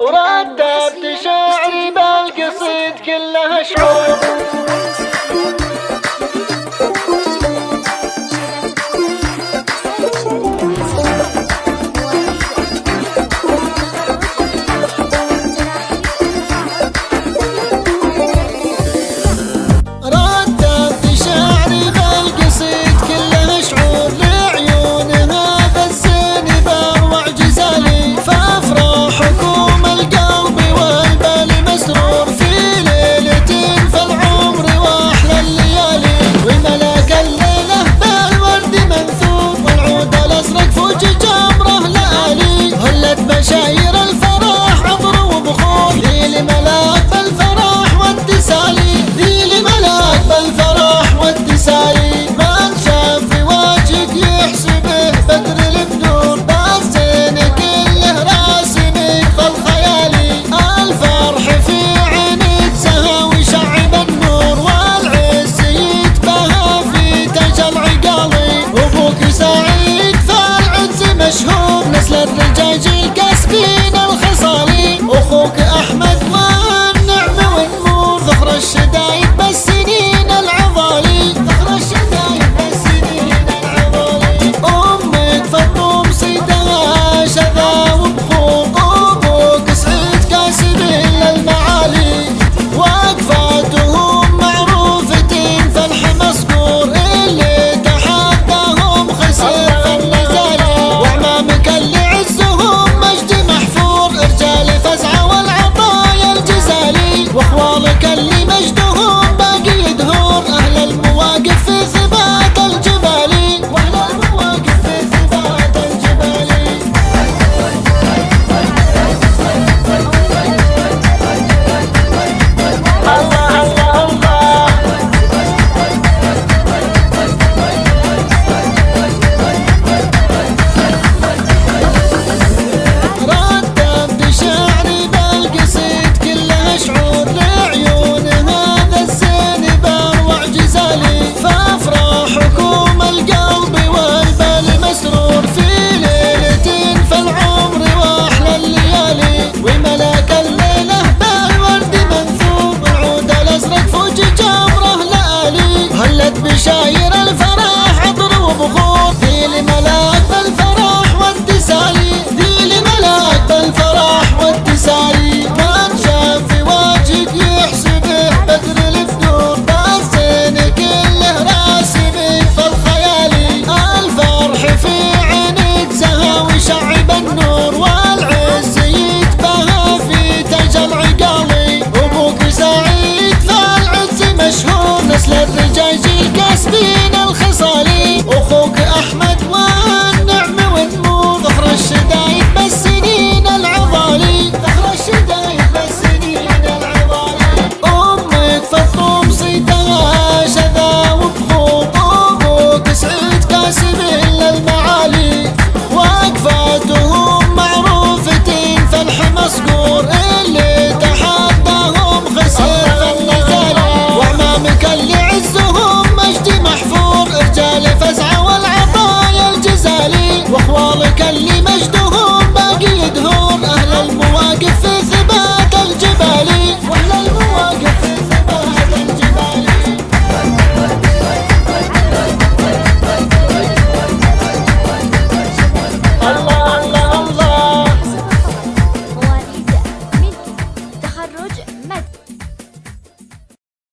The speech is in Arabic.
ورددت شعري بالقصيد كلها شعور.